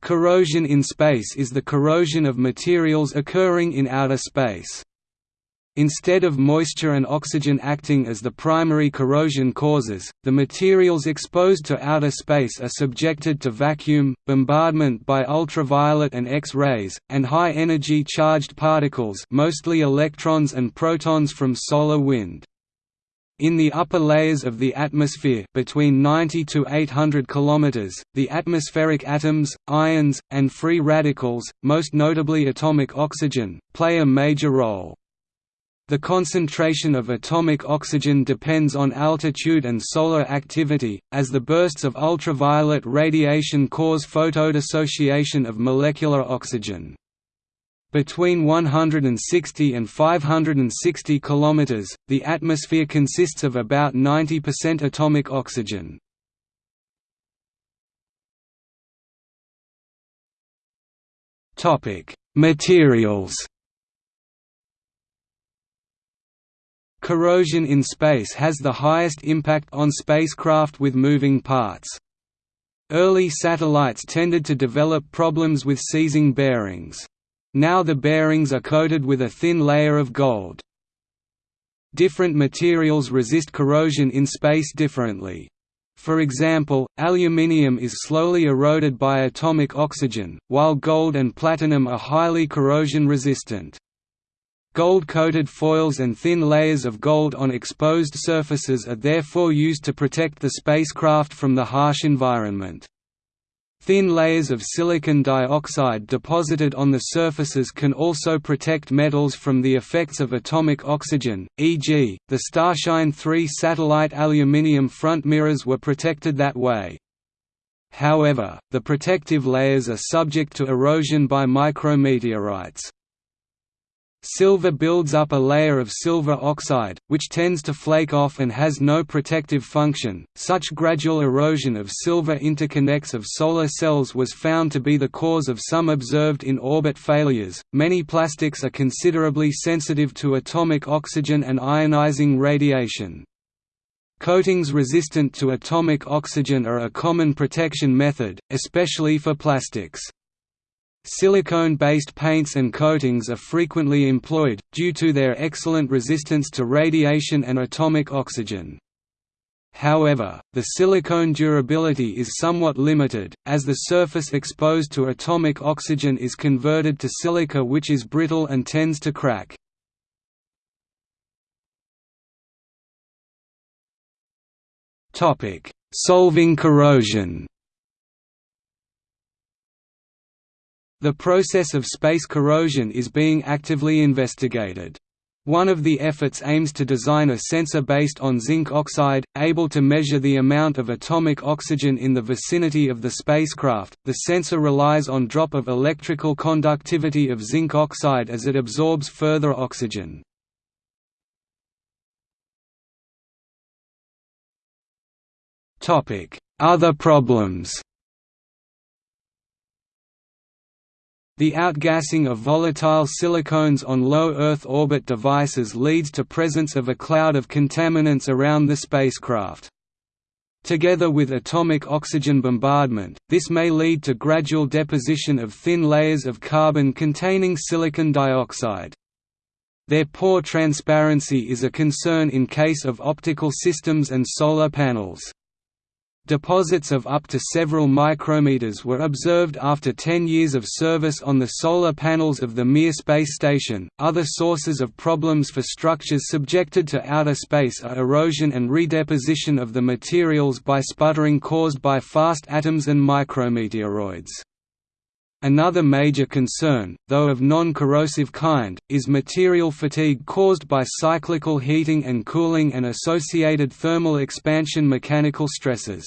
Corrosion in space is the corrosion of materials occurring in outer space. Instead of moisture and oxygen acting as the primary corrosion causes, the materials exposed to outer space are subjected to vacuum, bombardment by ultraviolet and X-rays, and high-energy charged particles mostly electrons and protons from solar wind. In the upper layers of the atmosphere between 90 to 800 km, the atmospheric atoms, ions, and free radicals, most notably atomic oxygen, play a major role. The concentration of atomic oxygen depends on altitude and solar activity, as the bursts of ultraviolet radiation cause photodissociation of molecular oxygen. Between 160 and 560 km, the atmosphere consists of about 90% atomic oxygen. Materials Corrosion in space has the highest impact on spacecraft with moving parts. Early satellites tended to develop problems with seizing bearings. Now the bearings are coated with a thin layer of gold. Different materials resist corrosion in space differently. For example, aluminium is slowly eroded by atomic oxygen, while gold and platinum are highly corrosion resistant. Gold-coated foils and thin layers of gold on exposed surfaces are therefore used to protect the spacecraft from the harsh environment. Thin layers of silicon dioxide deposited on the surfaces can also protect metals from the effects of atomic oxygen, e.g., the Starshine 3 satellite aluminium front mirrors were protected that way. However, the protective layers are subject to erosion by micrometeorites. Silver builds up a layer of silver oxide, which tends to flake off and has no protective function. Such gradual erosion of silver interconnects of solar cells was found to be the cause of some observed in orbit failures. Many plastics are considerably sensitive to atomic oxygen and ionizing radiation. Coatings resistant to atomic oxygen are a common protection method, especially for plastics. Silicone-based paints and coatings are frequently employed, due to their excellent resistance to radiation and atomic oxygen. However, the silicone durability is somewhat limited, as the surface exposed to atomic oxygen is converted to silica which is brittle and tends to crack. Solving corrosion The process of space corrosion is being actively investigated. One of the efforts aims to design a sensor based on zinc oxide, able to measure the amount of atomic oxygen in the vicinity of the spacecraft. The sensor relies on drop of electrical conductivity of zinc oxide as it absorbs further oxygen. Topic: Other problems. The outgassing of volatile silicones on low Earth orbit devices leads to presence of a cloud of contaminants around the spacecraft. Together with atomic oxygen bombardment, this may lead to gradual deposition of thin layers of carbon containing silicon dioxide. Their poor transparency is a concern in case of optical systems and solar panels. Deposits of up to several micrometers were observed after 10 years of service on the solar panels of the Mir space station. Other sources of problems for structures subjected to outer space are erosion and redeposition of the materials by sputtering caused by fast atoms and micrometeoroids. Another major concern, though of non-corrosive kind, is material fatigue caused by cyclical heating and cooling and associated thermal expansion mechanical stresses.